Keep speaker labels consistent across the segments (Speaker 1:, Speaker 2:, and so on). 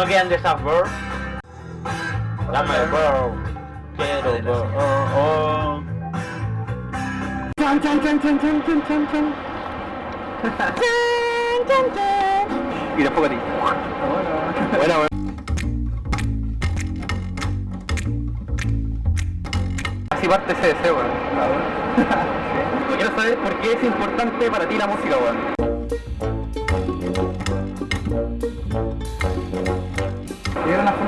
Speaker 1: No quedan de esas bro. Dame bro. Quiero bro. Oh, oh.
Speaker 2: Chan, chan, chan, chan, chan, chan, chan, chan.
Speaker 3: Y después a ti. Buena, buena. Así parte ese deseo, weón. Quiero saber por qué es importante para ti la música, weón.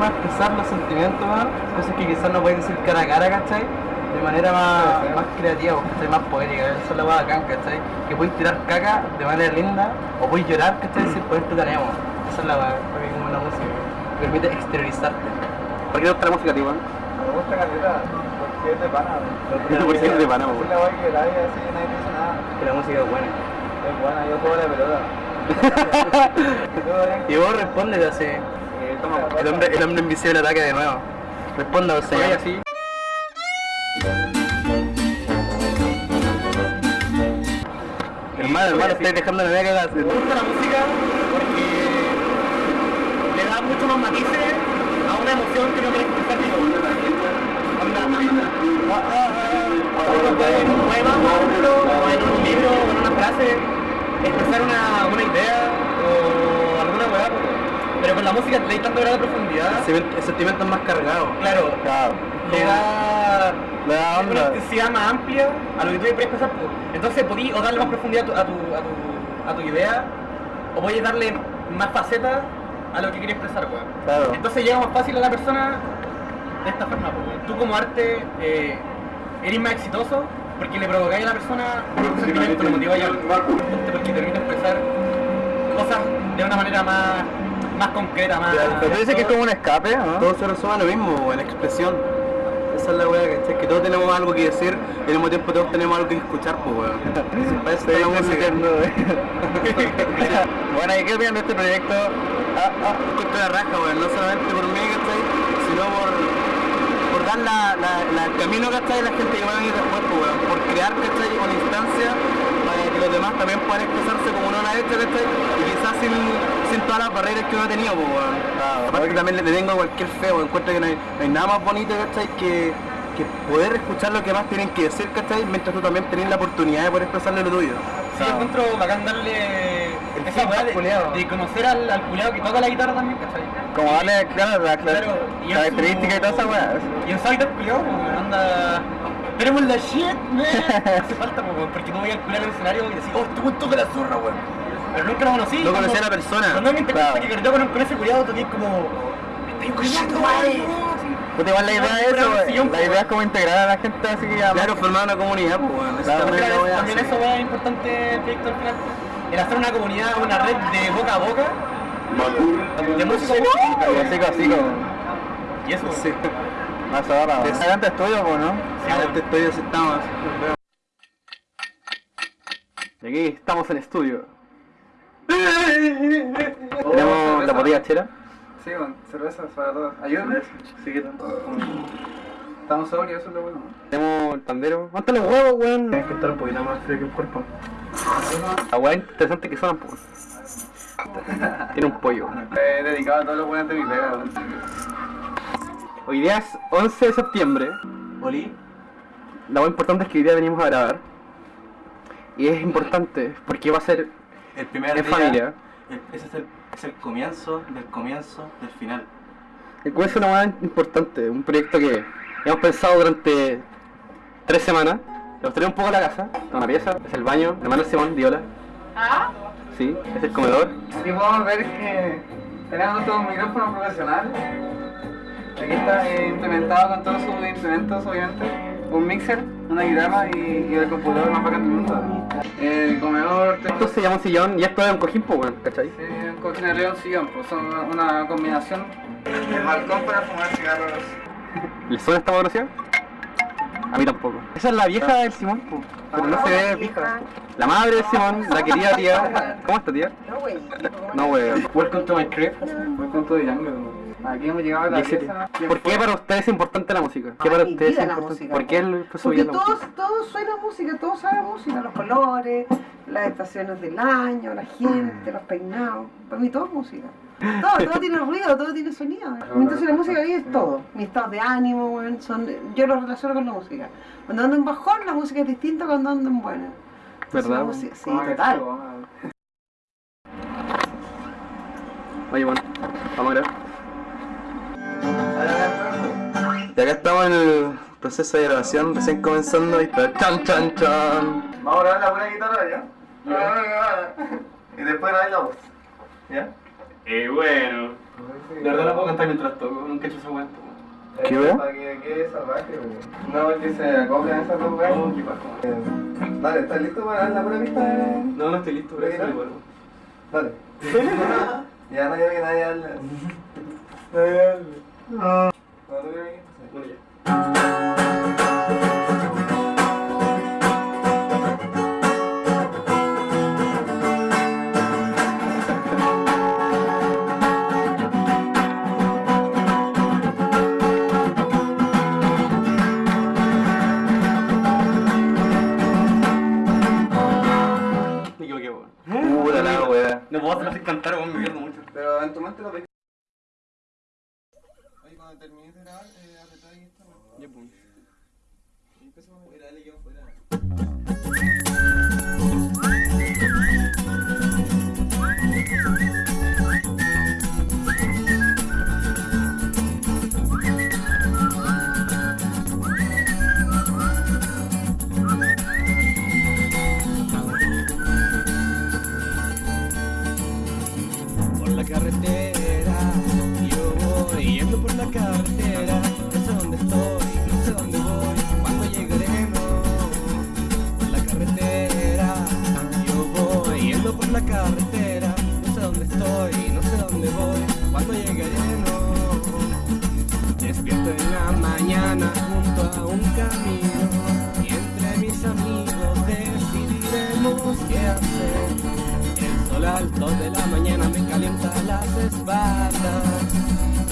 Speaker 3: Forma de expresar los sentimientos. Cosas que quizás no puedes decir cara a cara, ¿cachai? De manera más, más creativa, ¿cachai? Más poética. Eso es la bacán, ¿cachai? Que puedes tirar caca de manera linda o puedes llorar, ¿cachai? Sin poder te tenemos. Esa es la mí como la música. Te permite exteriorizarte. ¿Por qué te gusta la música, tío, weón?
Speaker 4: Me gusta caleta, porque es de pana.
Speaker 3: Porque es de pana.
Speaker 4: Es la weá que la vida así, nadie dice nada.
Speaker 3: Que la música es buena.
Speaker 4: Es buena, yo juego la pelota.
Speaker 3: Y vos respondes así.
Speaker 4: Toma,
Speaker 3: El hombre, el hombre invisible ataca de nuevo. Responda, o sea, así. Hermano, hermano, estoy dejando la cagada.
Speaker 5: Me gusta la música porque le da mucho más matices a una emoción que no quieres expresar uno puede en un poema, por ejemplo, o en un libro, o en una frase, expresar una, una idea o pero con la música le da tanto grado de profundidad.
Speaker 3: El sentimiento es más cargado.
Speaker 5: Claro, le da,
Speaker 3: Le da
Speaker 5: una intensidad más amplia a lo que tú quieres expresar. pues. Entonces podí o darle más profundidad a tu, a tu, a tu, a tu idea, o puedes darle más facetas a lo que quieres expresar, weón.
Speaker 3: Claro.
Speaker 5: Entonces llega más fácil a la persona de esta forma, pues, weón. Tú como arte eh, eres más exitoso porque le provocáis a la persona un sentimiento, lo motiváis a. Porque te permite expresar cosas de una manera más, más concreta, más...
Speaker 3: Pero tú dices que es como un escape, ¿no? Todo se resume a lo mismo, en la expresión. Esa es la weá, ¿cachai? Que todos tenemos algo que decir y al mismo tiempo todos tenemos algo que escuchar, pues weón. Para eso está la música. bueno, ¿y qué opinan de este proyecto? Ah, ah, la raja, weón, no solamente por mí, ¿cachai? Sino por, por dar la, la, la- el camino, la gente que va a venir después, pues weón. Por crear, ¿cachai? Una instancia los demás también puedan expresarse como uno lo ha hecho, ¿cachai? Y quizás sin, sin todas las barreras que uno ha tenido, pues weón. Aparte que también le tengo cualquier feo, encuentro que no hay, no hay nada más bonito, ¿cachai? Que, que poder escuchar lo que más tienen que decir, ¿cachai? Mientras tú también tenés la oportunidad de poder expresarle lo tuyo.
Speaker 5: Sí, yo encuentro bacán darle esa
Speaker 3: feedback
Speaker 5: weá de, de conocer al, al culiao que toca la guitarra también, ¿cachai?
Speaker 3: Como darle, claro, la,
Speaker 5: Claro, y
Speaker 3: característica
Speaker 5: su-
Speaker 3: y toda esa weá.
Speaker 5: Y culiao, pues, weón, anda... Tenemos la shit, man. Hace falta, weón, porque tú voy al culiao al escenario y decís, oh, este weón toca la zorra, weón. Pero nunca lo conocí.
Speaker 3: No conocía a la persona.
Speaker 5: Cuando me interesa
Speaker 3: Claro.
Speaker 5: que con, con ese culiao, toqué como... Me estoy culiando, madre.
Speaker 3: Puta, igual la idea es eso, la idea es como integrar a la gente así que Claro, formar una comunidad, pues weón. Eso
Speaker 5: También, eso es importante el proyecto al final. El hacer una comunidad, una red de boca a boca de música
Speaker 3: Así como, así como.
Speaker 5: y eso.
Speaker 3: Más ahora. Adelante estudio, pues, ¿no?
Speaker 5: Sí,
Speaker 3: Adelante estudio, sí estamos. Y aquí estamos en estudio. Tenemos la botella chera.
Speaker 4: Sí, bueno, cervezas para todos. Ayúdame.
Speaker 3: Sí, ¿qué tal?
Speaker 4: Estamos sobrios, eso es lo bueno.
Speaker 3: Tenemos el pandero. ¿Cuántos los huevos, weón? Tienes que estar un poquito más frío que el cuerpo. La weá interesante que suenan, pues. Tiene un pollo.
Speaker 4: He dedicado a todos los buenos de mi pega.
Speaker 3: Hoy día es 11 de septiembre.
Speaker 1: Oli.
Speaker 3: La más importante es que hoy día venimos a grabar. Y es importante porque va a ser
Speaker 1: El primer
Speaker 3: en
Speaker 1: día.
Speaker 3: familia.
Speaker 1: el- ese es el, es el comienzo del comienzo del final.
Speaker 3: El cual es una hueá importante, un proyecto que hemos pensado durante tres semanas. Le mostré un poco la casa, está una pieza, es el baño, el hermano Simón, Diola. Sí, es el comedor.
Speaker 4: Aquí podemos ver que tenemos todo un micrófono profesional. Aquí está eh, implementado con todos sus implementos, obviamente. Un mixer, una guitarra y, y el computador más bacán del mundo. El comedor,
Speaker 3: Esto se llama un sillón y esto es un cojín, pues, weón, ¿cachai?
Speaker 4: Sí, un cochinero y un sillón, pues son una, combinación. El balcón para fumar cigarros.
Speaker 3: ¿Le suena esta fotografía? A mí tampoco. Esa es la vieja del Simón, pues, pero no se ve vieja. La madre de Simón, la querida tía. ¿Cómo está, tía?
Speaker 6: No, güey.
Speaker 3: No, weón. Welcome to my crib.
Speaker 4: Con todo de jungle. Aquí hemos llegado a la
Speaker 2: 17.
Speaker 4: pieza.
Speaker 2: ¿Por qué para ustedes es importante la música? ¿Qué para
Speaker 6: mi
Speaker 2: ustedes es
Speaker 6: la música.
Speaker 2: ¿Por qué profesor
Speaker 6: Porque
Speaker 2: la
Speaker 6: todos,
Speaker 2: música?
Speaker 6: todos suena música, todos saben música, los colores, las estaciones del año, la gente, los peinados. Para mí todo es música. Todo, todo tiene ruido, todo tiene sonido. Entonces la música ahí es todo. Mi estado de ánimo, son, yo lo relaciono con la música. Cuando ando en bajón, la música es distinta cuando ando en buena. Entonces,
Speaker 2: ¿Verdad,
Speaker 6: música- sí,
Speaker 4: Ah,
Speaker 6: total.
Speaker 2: Oye, bueno, vamos a grabar.
Speaker 3: Y acá estamos en el proceso de grabación, recién comenzando y está chan chan chan.
Speaker 7: Vamos a grabar la buena guitarra ya. Y después grabar la voz. ¿Ya?
Speaker 1: Y bueno.
Speaker 2: De verdad la puedo cantar mientras toco, nunca he hecho esa weá.
Speaker 3: ¿Qué wea?
Speaker 7: Para que quede salvaje, güey. No, que se acoplen esas dos weas. Eh, Dale, ¿estás listo para dar la buena pista?
Speaker 2: No, no estoy listo, pero eso igual.
Speaker 7: Dale. ya no quiero que nadie hable. Nadie hable.
Speaker 2: Weón.
Speaker 3: Puta la wea.
Speaker 2: No puedo hacerlo sin cantar, weón, me pierdo mucho.
Speaker 7: Pero en tu mente lo ves. Oye, cuando termines de grabar, eh, apretá ahí esta wea.
Speaker 2: Ya, pues.
Speaker 7: Y empezamos a ir a darle que
Speaker 8: la carretera, yo voy yendo por la carretera, alto de la mañana me calienta las espaldas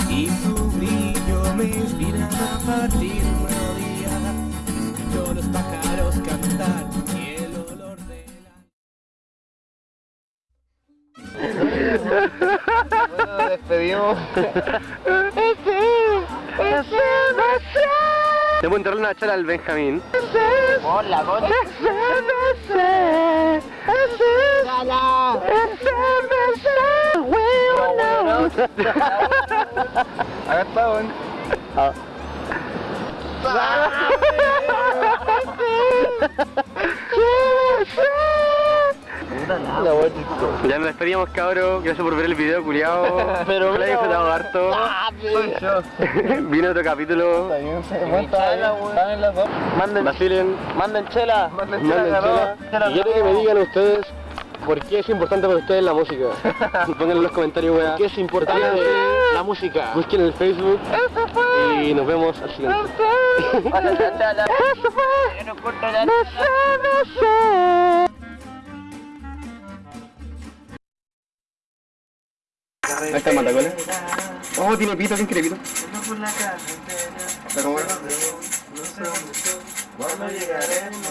Speaker 8: y su brillo me inspira a partir un nuevo día. Escucho los pájaros cantar y el olor de la...
Speaker 7: Bueno, despedimos.
Speaker 2: ¿Te puedo entrar una charla al Benjamín?
Speaker 7: Acá está, weón.
Speaker 2: Ya nos despedimos, cabros. Gracias por ver el video, culiao. Pero lo he disfrutado harto. Viene otro capítulo.
Speaker 7: Manden,
Speaker 2: Vacilen.
Speaker 7: manden chela. Manden chela,
Speaker 2: Manden chela. Y quiero que me digan ustedes por qué es importante para ustedes la música. Pónganlo en los comentarios, weá. ¿Qué es importante la música? Busquen en el Facebook y nos vemos al siguiente. Ahí está el matacola. Oh, tiene pito, ¿quién quiere pito?
Speaker 7: Pero bueno, no sé dónde estoy. Cuando llegaremos.